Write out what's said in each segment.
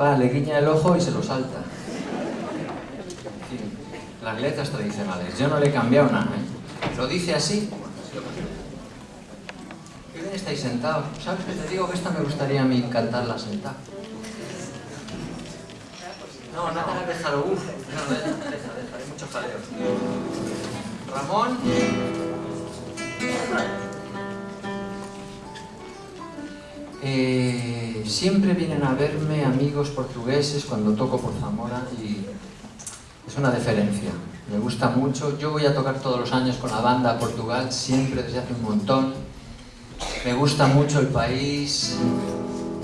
va, le guiña el ojo y se lo salta. En fin, las letras tradicionales. Yo no le he cambiado nada, ¿eh? Lo dice así. Qué bien estáis sentados. ¿Sabes que te digo que esta me gustaría a mí cantarla sentada? No, no, déjalo, uff. No, deja, deja, deja, hay mucho jaleo. Ramón. Eh, siempre vienen a verme amigos portugueses cuando toco por Zamora y es una deferencia. Me gusta mucho. Yo voy a tocar todos los años con la banda a Portugal, siempre desde hace un montón. Me gusta mucho el país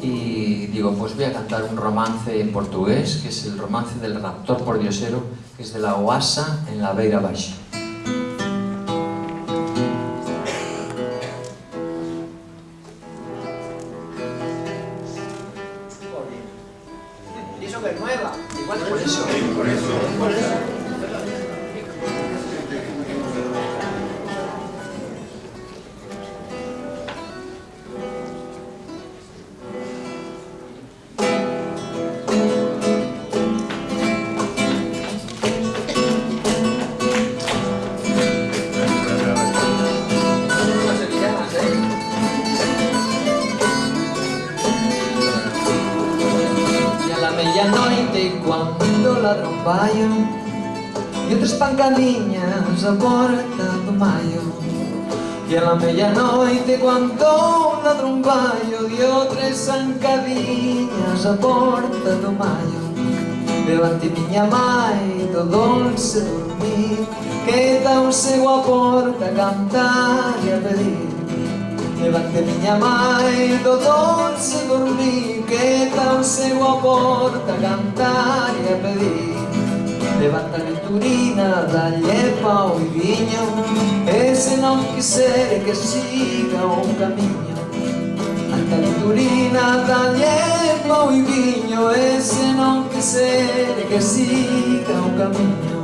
y digo, pues voy a cantar un romance en portugués, que es el romance del raptor por diosero, que es de la Oasa en la Beira Baixa. hecho que es nueva. Igual Por eso. cortei cuando ladrón baio E outras pancadiñas a porta do maio E a la medianoite cuando ladrón baio E outras pancadiñas a porta do maio Levante miña mãe do dulce dormir que da un Quedause a porta a cantar e a pedir. Levante miña mai do dormir Que un cego a cantar e a pedir. Levanta a Vitorina, dá-lhe pau e vinho E se não quiser que siga o caminho Anta Vitorina, dá-lhe pau e vinho E se não quiser que siga o caminho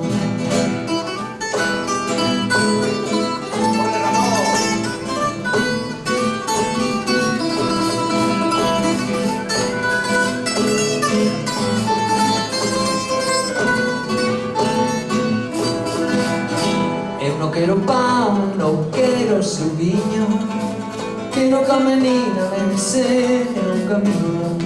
quero pão, não quero seu vinho Quero que a menina me ensine um caminho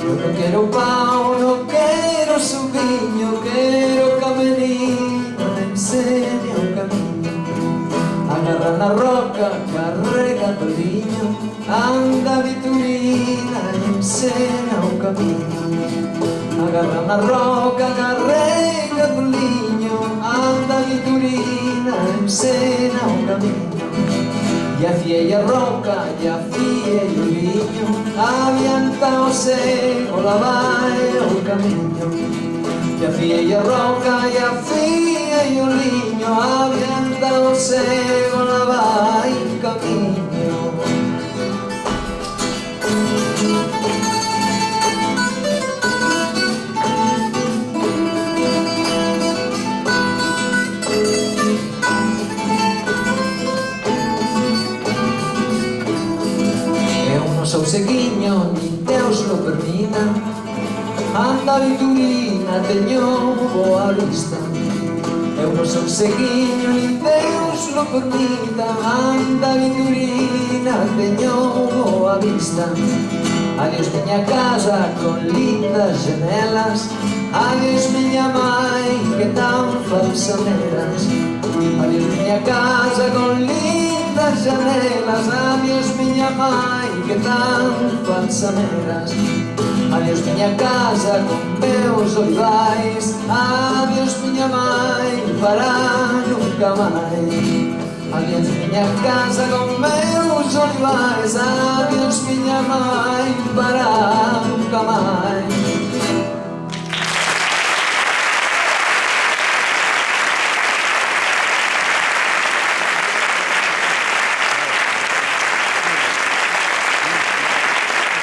Eu não quero pão, não quero seu vinho Quero que a menina me ensine um caminho Agarra na roca, carrega todinho Anda Vitorina, me ensina um caminho Agarra na roca, carrega ensena un camino. E a fie e a roca, e a fie e o liño Avianta o la vai o camiño E a fie e a roca, e a fie e o liño seguiño ni Deus lo permita Anda viturina, teño boa vista. Eu non son sequiño, nin Deus lo permita Anda viturina, teño boa vista. Adiós miña casa con lindas janelas Adiós miña mãe que tan falsaneras. Adiós miña casa con lindas janelas Adiós miña mãe que tan falsamenas Adiós miña casa con meus olivais Adiós miña mãe para nunca máis. Adiós miña casa con meus olivais Adiós miña mãe para nunca máis.